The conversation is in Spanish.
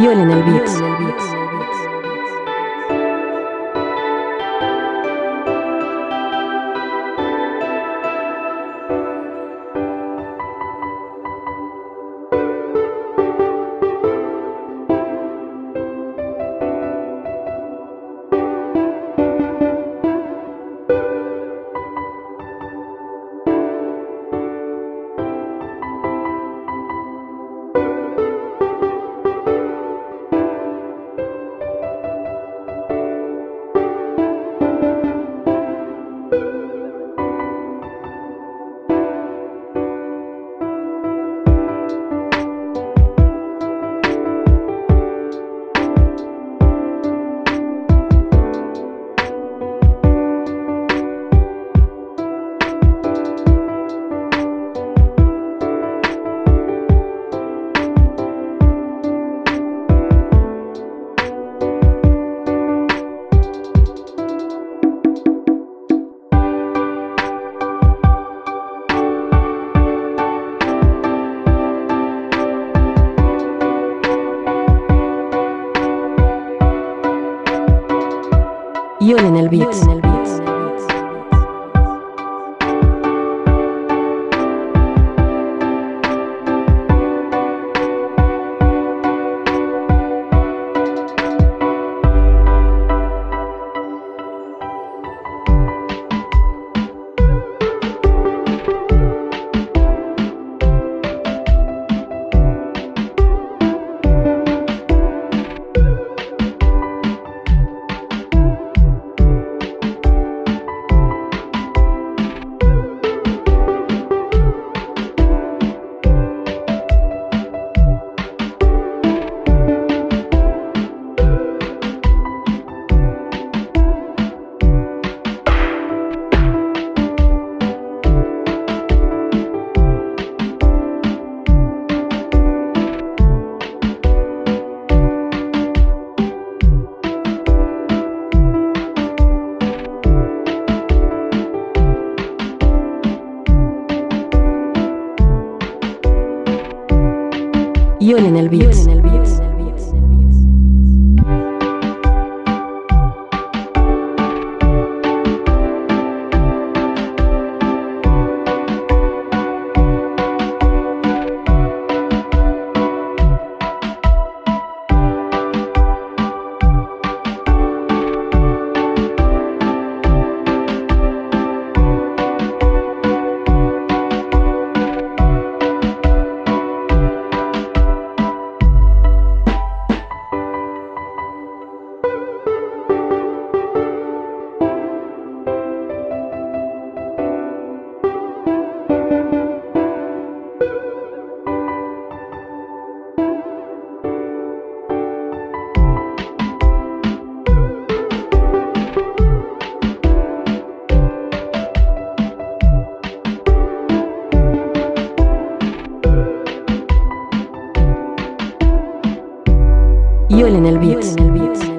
Yol en el beats. Yol en el beats. Yol en el beats. Yolen el el beat.